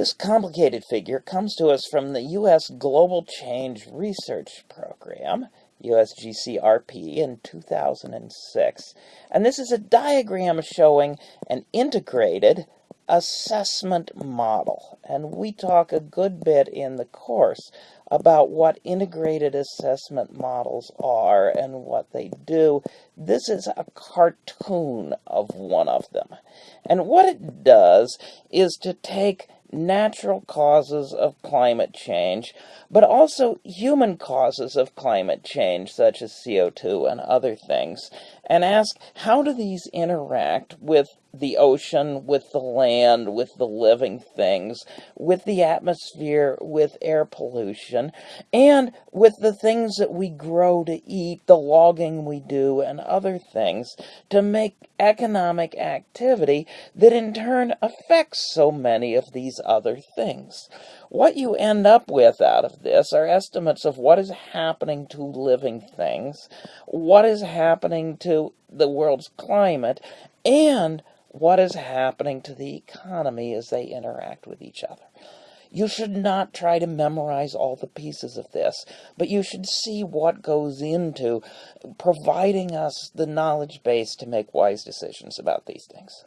This complicated figure comes to us from the U.S. Global Change Research Program, USGCRP, in 2006. And this is a diagram showing an integrated assessment model. And we talk a good bit in the course about what integrated assessment models are and what they do. This is a cartoon of one of them. And what it does is to take natural causes of climate change, but also human causes of climate change, such as CO2 and other things, and ask how do these interact with the ocean, with the land, with the living things, with the atmosphere, with air pollution, and with the things that we grow to eat, the logging we do, and other things to make economic activity that in turn affects so many of these other things. What you end up with out of this are estimates of what is happening to living things, what is happening to the world's climate, and what is happening to the economy as they interact with each other. You should not try to memorize all the pieces of this, but you should see what goes into providing us the knowledge base to make wise decisions about these things.